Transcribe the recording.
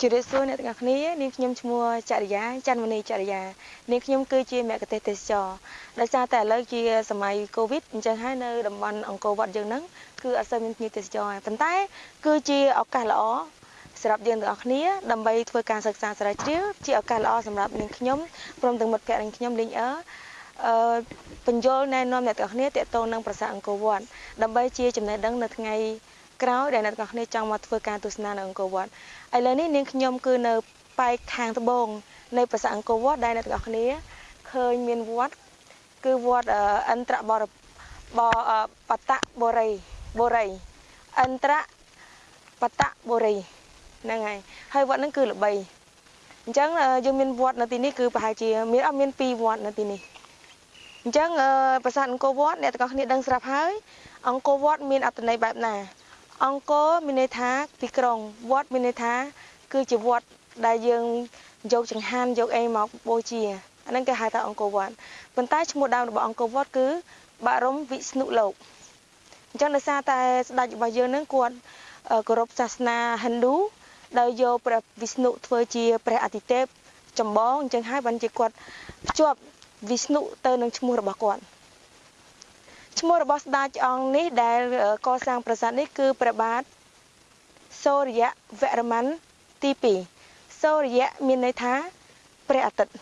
ជម្រាបសួរអ្នកទាំងអស់គ្នានាងខ្ញុំឈ្មោះចរិយាច័ន្ទមនីចរិយានាងខ្ញុំគឺជាមគ្គទេសទេសចរដោយសារតែឥឡូវជាសម័យកូវីដអញ្ចឹងហើយនៅតំបន់អង្គរវត្តយើងហ្នឹងគឺអត់សូវមានភ្ញៀវទេសចរប៉ុន្តែ គឺជាឱកាសល្អសម្រាប់យើងទាំងអស់គ្នាដើម្បីធ្វើការសិក្សាស្រាវជ្រាវជាឱកាសល្អសម្រាប់នាងខ្ញុំព្រមទាំងមិត្តភ័ក្តិនាងខ្ញុំលេងអឺអឺបញ្យលណែនាំអ្នកទាំងអស់គ្នាតេតតងនឹងប្រាសាទអង្គរវត្តដើម្បីជាចំណេះដឹងនៅថ្ងៃ ក្រោយដែលអ្នកទាំងអស់គ្នាចង់មកធ្វើការទស្សនានៅអង្គរវត្តឥឡូវនេះនាងខ្ញុំគឺនៅប៉ែកខាងត្បូងនៃប្រាសាទអង្គរវត្តដែលអ្នកទាំងអស់គ្នាឃើញមានវត្តគឺវត្តអន្តរបរបបតបរិយបរិយអន្តរបតបរិយហ្នឹងហើយហើយវត្តហ្នឹងគឺល្បីអញ្ចឹងយើងមានវត្តនៅទីនេះគឺប្រហែលជាមានអត់មាន2វត្តនៅទីនេះអញ្ចឹងប្រាសាទអង្គរវត្តអ្នកទាំងអស់គ្នាដឹងស្រាប់ហើយអង្គរវត្តមានអត្ថន័យបែបណា អង្គរមានន័យថាទីក្រុងវត្តមានន័យថា គឺជាវត្តដែលយើងយកចង្ហាន់យកអីមកបូជាអាហ្នឹងគេហៅថាអង្គរវត្តប៉ុន្តែឈ្មោះដើមរបស់អង្គរវត្តគឺបរមវិស្ណុលោកអញ្ចឹងដោយសារតែស្ដេចរបស់យើងនឹងគាត់គោរពសាសនាហិណ្ឌូដោយយកព្រះវិស្ណុធ្វើជាព្រះអាទិទេពចម្បងអញ្ចឹងហើយបានជាគាត់ភ្ជាប់វិស្ណុទៅនឹងឈ្មោះរបស់គាត់ ឈ្មោះរបស់ស្ដេចអង្គនេះដែលកសាងប្រាសាទនេះគឺព្រះបាទសូរ្យវរ្ម័នទី2សូរ្យមានន័យថាព្រះអាទិត្យ